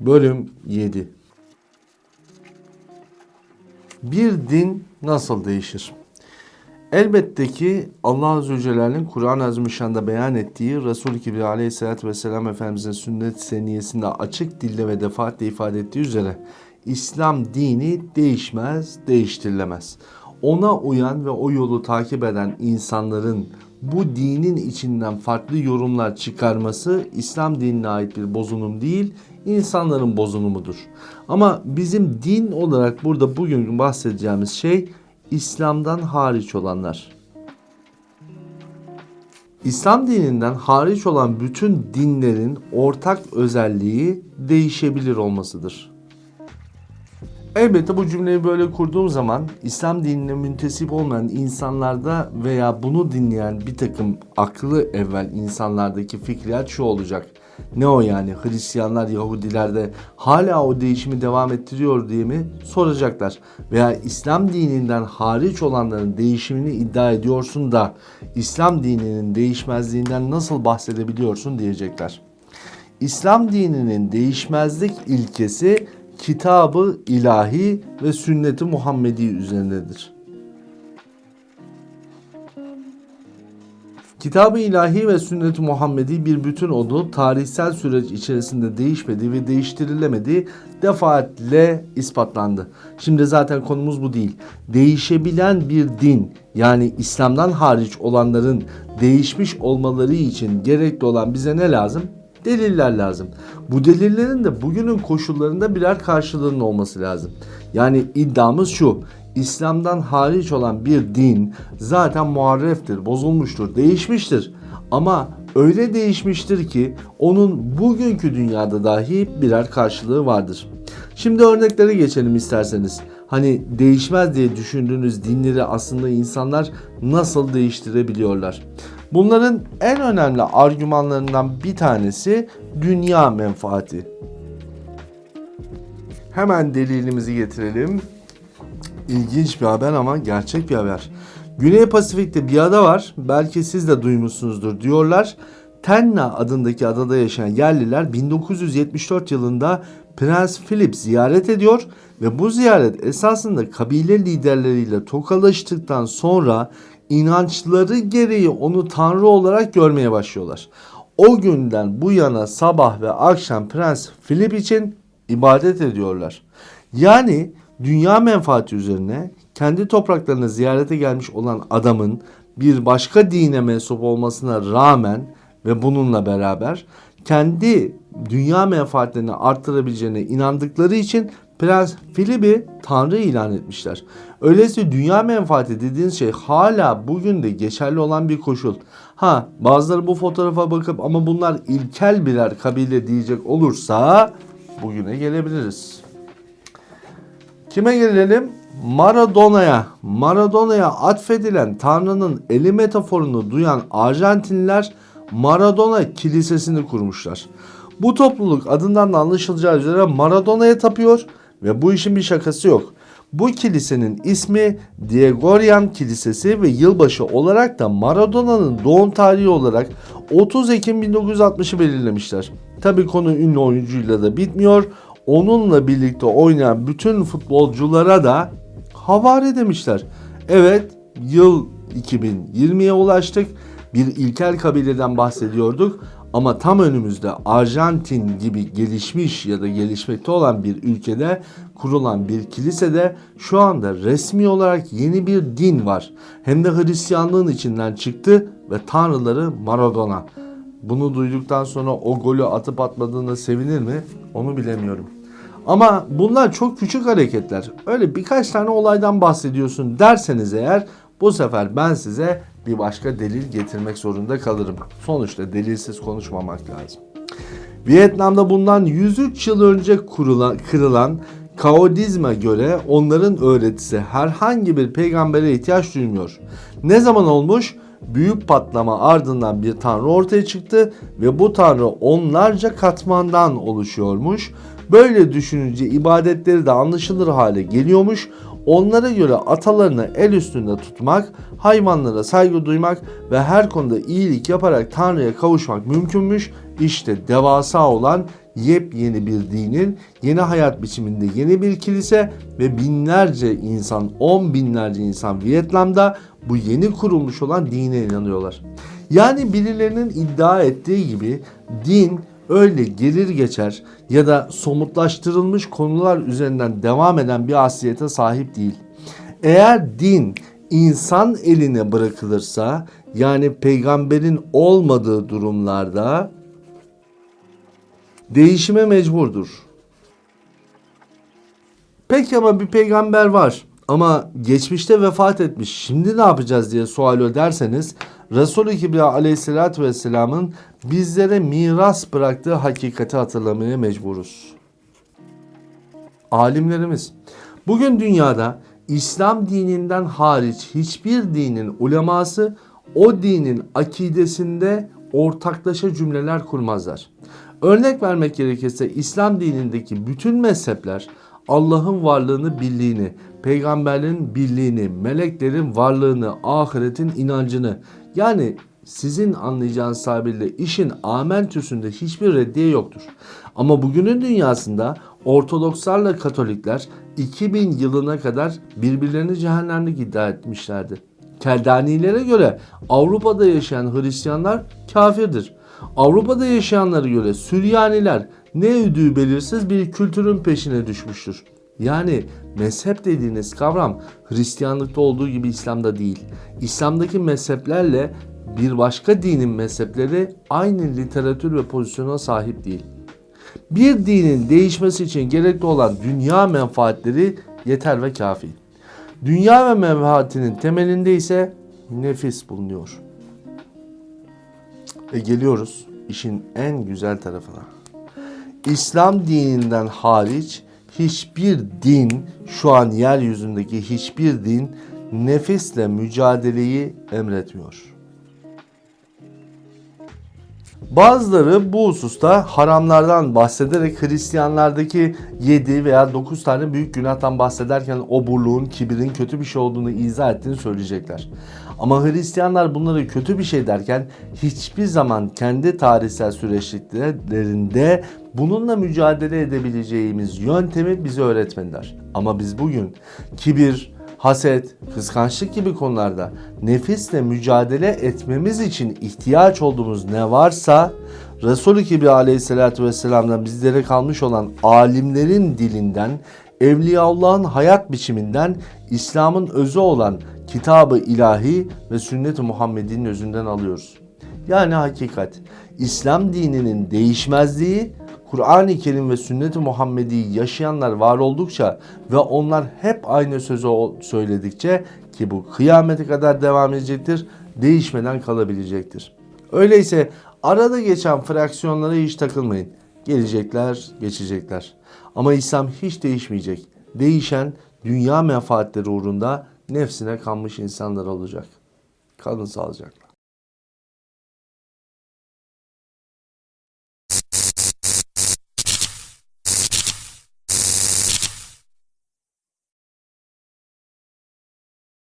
Bölüm 7 Bir din nasıl değişir? Elbette ki Allah Azze ve Celle'nin Kur'an-ı Azimüşşan'da beyan ettiği Resul-i Kibri Aleyhisselatü Vesselam Efendimizin sünnet seniyesinde açık dille ve defaatle ifade ettiği üzere İslam dini değişmez, değiştirilemez. Ona uyan ve o yolu takip eden insanların bu dinin içinden farklı yorumlar çıkarması İslam dinine ait bir bozunum değil, insanların bozunumudur. Ama bizim din olarak burada bugün bahsedeceğimiz şey İslam'dan hariç olanlar. İslam dininden hariç olan bütün dinlerin ortak özelliği değişebilir olmasıdır. Elbette bu cümleyi böyle kurduğum zaman İslam dinine müntesip olmayan insanlarda veya bunu dinleyen bir takım aklı evvel insanlardaki fikriyat şu olacak. Ne o yani Hristiyanlar, Yahudiler de hala o değişimi devam ettiriyor diye mi soracaklar. Veya İslam dininden hariç olanların değişimini iddia ediyorsun da İslam dininin değişmezliğinden nasıl bahsedebiliyorsun diyecekler. İslam dininin değişmezlik ilkesi kitabı ilahi ve sünneti Muhammedi üzerindedir. Kitabı ilahi ve sünnet-i Muhammedi bir bütün olduğu tarihsel süreç içerisinde değişmedi ve değiştirilemedi defaatle ispatlandı. Şimdi zaten konumuz bu değil. Değişebilen bir din yani İslam'dan hariç olanların değişmiş olmaları için gerekli olan bize ne lazım? Deliller lazım. Bu delillerin de bugünün koşullarında birer karşılığının olması lazım. Yani iddiamız şu. İslam'dan hariç olan bir din zaten muharreftir, bozulmuştur, değişmiştir. Ama öyle değişmiştir ki onun bugünkü dünyada dahi birer karşılığı vardır. Şimdi örneklere geçelim isterseniz. Hani değişmez diye düşündüğünüz dinleri aslında insanlar nasıl değiştirebiliyorlar? Bunların en önemli argümanlarından bir tanesi dünya menfaati. Hemen delilimizi getirelim. İlginç bir haber ama gerçek bir haber. Güney Pasifik'te bir ada var. Belki siz de duymuşsunuzdur diyorlar. Tenna adındaki adada yaşayan yerliler 1974 yılında Prens Philip ziyaret ediyor ve bu ziyaret esasında kabile liderleriyle tokalaştıktan sonra inançları gereği onu tanrı olarak görmeye başlıyorlar. O günden bu yana sabah ve akşam Prens Philip için ibadet ediyorlar. Yani dünya menfaati üzerine kendi topraklarına ziyarete gelmiş olan adamın bir başka dine mensup olmasına rağmen ve bununla beraber kendi dünya menfaatlerini arttırabileceğine inandıkları için Prens Philip'i Tanrı ilan etmişler. Öyleyse dünya menfaati dediğiniz şey hala bugün de geçerli olan bir koşul. Ha bazıları bu fotoğrafa bakıp ama bunlar ilkel birer kabile diyecek olursa bugüne gelebiliriz. Kime gelelim? Maradona'ya. Maradona'ya atfedilen Tanrı'nın eli metaforunu duyan Arjantinliler Maradona Kilisesi'ni kurmuşlar. Bu topluluk adından da anlaşılacağı üzere Maradona'ya tapıyor ve bu işin bir şakası yok. Bu kilisenin ismi Diegorian Kilisesi ve yılbaşı olarak da Maradona'nın doğum tarihi olarak 30 Ekim 1960'ı belirlemişler. Tabi konu ünlü oyuncuyla da bitmiyor. Onunla birlikte oynayan bütün futbolculara da havare demişler. Evet yıl 2020'ye ulaştık. Bir ilkel kabileden bahsediyorduk ama tam önümüzde Arjantin gibi gelişmiş ya da gelişmekte olan bir ülkede kurulan bir kilisede şu anda resmi olarak yeni bir din var. Hem de Hristiyanlığın içinden çıktı ve tanrıları Maradona. Bunu duyduktan sonra o golü atıp atmadığında sevinir mi? Onu bilemiyorum. Ama bunlar çok küçük hareketler. Öyle birkaç tane olaydan bahsediyorsun derseniz eğer bu sefer ben size bir başka delil getirmek zorunda kalırım. Sonuçta delilsiz konuşmamak lazım. Vietnam'da bundan 103 yıl önce kurulan, kırılan Kaodizm'e göre onların öğretisi herhangi bir peygambere ihtiyaç duymuyor. Ne zaman olmuş? Büyük patlama ardından bir tanrı ortaya çıktı ve bu tanrı onlarca katmandan oluşuyormuş. Böyle düşününce ibadetleri de anlaşılır hale geliyormuş. Onlara göre atalarını el üstünde tutmak, hayvanlara saygı duymak ve her konuda iyilik yaparak Tanrı'ya kavuşmak mümkünmüş. İşte devasa olan yepyeni bir dinin yeni hayat biçiminde yeni bir kilise ve binlerce insan, on binlerce insan Vietnam'da bu yeni kurulmuş olan dine inanıyorlar. Yani birilerinin iddia ettiği gibi din öyle gelir geçer ya da somutlaştırılmış konular üzerinden devam eden bir asliyete sahip değil. Eğer din insan eline bırakılırsa yani peygamberin olmadığı durumlarda değişime mecburdur. Peki ama bir peygamber var ama geçmişte vefat etmiş. Şimdi ne yapacağız diye sual ederseniz Resulü Kibriya aleyhissalatü vesselamın bizlere miras bıraktığı hakikati hatırlamaya mecburuz. Alimlerimiz bugün dünyada İslam dininden hariç hiçbir dinin uleması o dinin akidesinde ortaklaşa cümleler kurmazlar. Örnek vermek gerekirse İslam dinindeki bütün mezhepler Allah'ın varlığını, birliğini, peygamberlerin birliğini, meleklerin varlığını, ahiretin inancını yani sizin anlayacağınız tabirle işin amentüsünde hiçbir reddiye yoktur. Ama bugünün dünyasında Ortodokslarla Katolikler 2000 yılına kadar birbirlerini cehennemlik iddia etmişlerdi. Keldanilere göre Avrupa'da yaşayan Hristiyanlar kafirdir. Avrupa'da yaşayanlara göre Süryaniler ne ödüğü belirsiz bir kültürün peşine düşmüştür. Yani mezhep dediğiniz kavram Hristiyanlıkta olduğu gibi İslam'da değil. İslam'daki mezheplerle bir başka dinin mezhepleri aynı literatür ve pozisyona sahip değil. Bir dinin değişmesi için gerekli olan dünya menfaatleri yeter ve kafi. Dünya ve menfaatinin temelinde ise nefis bulunuyor. Ve geliyoruz işin en güzel tarafına. İslam dininden hariç hiçbir din şu an yeryüzündeki hiçbir din nefisle mücadeleyi emretmiyor. Bazıları bu hususta haramlardan bahsederek Hristiyanlardaki 7 veya 9 tane büyük günahtan bahsederken oburluğun, kibirin kötü bir şey olduğunu izah ettiğini söyleyecekler. Ama Hristiyanlar bunları kötü bir şey derken hiçbir zaman kendi tarihsel süreçliklerinde bununla mücadele edebileceğimiz yöntemi bize öğretmediler. Ama biz bugün kibir, haset, kıskançlık gibi konularda nefisle mücadele etmemiz için ihtiyaç olduğumuz ne varsa Resulü Kibriya aleyhissalatü vesselam'dan bizlere kalmış olan alimlerin dilinden, Evliyaullah'ın hayat biçiminden, İslam'ın özü olan kitabı ilahi ve sünnet-i Muhammed'in özünden alıyoruz. Yani hakikat, İslam dininin değişmezliği Kur'an-ı Kerim ve sünnet-i Muhammedi yaşayanlar var oldukça ve onlar hep aynı sözü söyledikçe ki bu kıyamete kadar devam edecektir, değişmeden kalabilecektir. Öyleyse arada geçen fraksiyonlara hiç takılmayın. Gelecekler, geçecekler. Ama İslam hiç değişmeyecek. Değişen dünya menfaatleri uğrunda nefsine kanmış insanlar olacak. Kalın sağlıcakla.